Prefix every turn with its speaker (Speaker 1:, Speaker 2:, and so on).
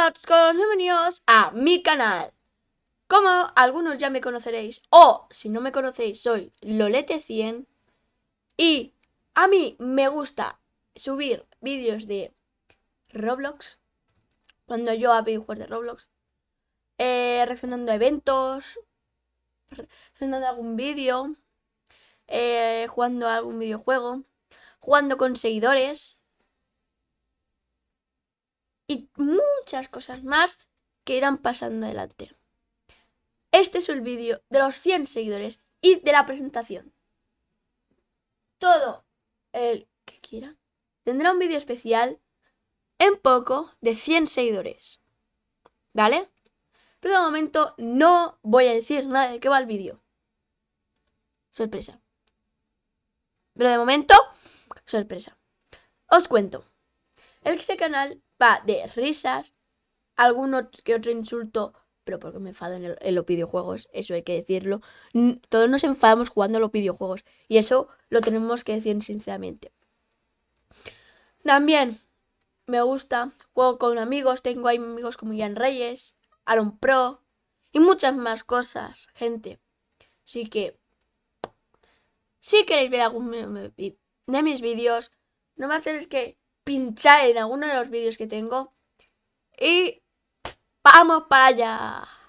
Speaker 1: Hola chicos, bienvenidos a mi canal. Como algunos ya me conoceréis, o si no me conocéis, soy Lolete100 y a mí me gusta subir vídeos de Roblox, cuando yo hago videojuegos de Roblox, eh, reaccionando a eventos, reaccionando a algún vídeo, eh, jugando a algún videojuego, jugando con seguidores y muchas cosas más que irán pasando adelante. Este es el vídeo de los 100 seguidores y de la presentación. Todo el que quiera tendrá un vídeo especial en poco de 100 seguidores. ¿Vale? Pero de momento no voy a decir nada de qué va el vídeo. Sorpresa. Pero de momento, sorpresa. Os cuento. Este canal va de risas, alguno que otro insulto, pero porque me enfado en, los videojuegos, eso hay que decirlo. Todos nos enfadamos jugando a los videojuegos y eso lo tenemos que decir sinceramente. También me gusta, juego con amigos, tengo amigos como Ian Reyes, Aaron Pro y muchas más cosas, gente. Así que, si queréis ver algún de mis vídeos, nomás tenéis que pinchar en alguno de los vídeos que tengo y vamos para allá.